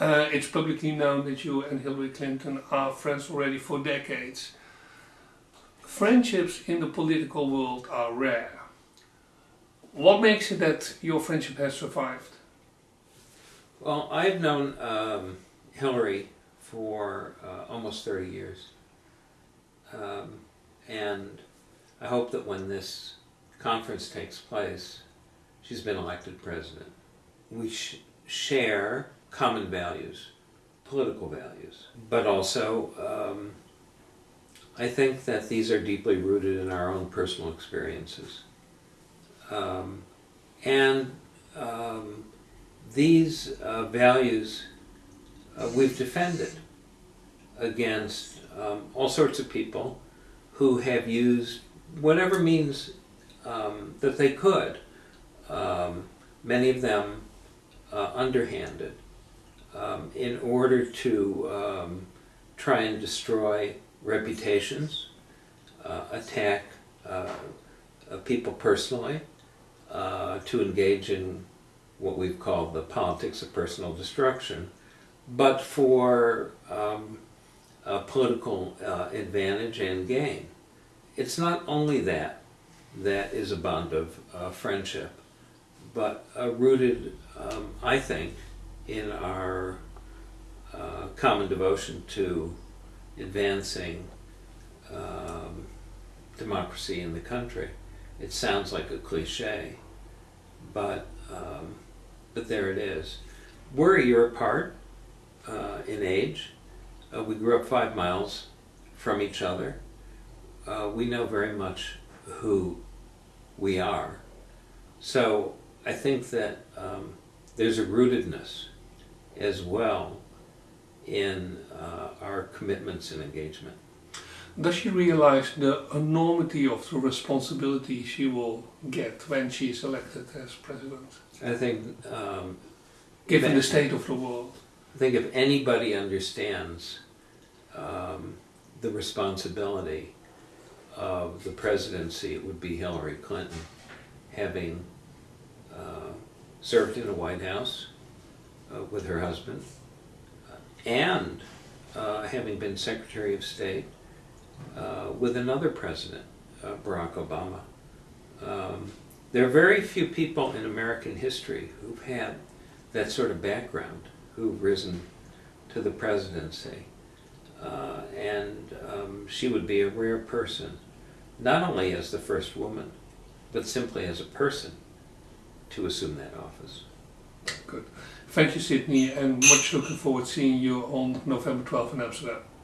Uh, it's publicly known that you and Hillary Clinton are friends already for decades. Friendships in the political world are rare. What makes it that your friendship has survived? Well, I've known um, Hillary for uh, almost 30 years. Um, and I hope that when this conference takes place, she's been elected president. We sh share common values, political values, but also um, I think that these are deeply rooted in our own personal experiences. Um, and um, these uh, values uh, we've defended against um, all sorts of people who have used whatever means um, that they could, um, many of them uh, underhanded, um, in order to um, try and destroy reputations, uh, attack uh, uh, people personally, uh, to engage in what we've called the politics of personal destruction, but for um, political uh, advantage and gain. It's not only that that is a bond of friendship, but rooted, um, I think, in our uh, common devotion to advancing um, democracy in the country. It sounds like a cliche, but um, but there it is. We're a year apart uh, in age. Uh, we grew up five miles from each other. Uh, we know very much who we are. So I think that um, there's a rootedness as well in uh, our commitments and engagement. Does she realize the enormity of the responsibility she will get when she is elected as president? I think, um, Given the state of the world. I think if anybody understands um, the responsibility of the presidency, it would be Hillary Clinton, having uh, served in the White House with her husband, and uh, having been Secretary of State uh, with another president, uh, Barack Obama. Um, there are very few people in American history who've had that sort of background, who've risen to the presidency. Uh, and um, she would be a rare person, not only as the first woman, but simply as a person to assume that office. Good. Thank you, Sidney, and much looking forward to seeing you on November 12th in Amsterdam.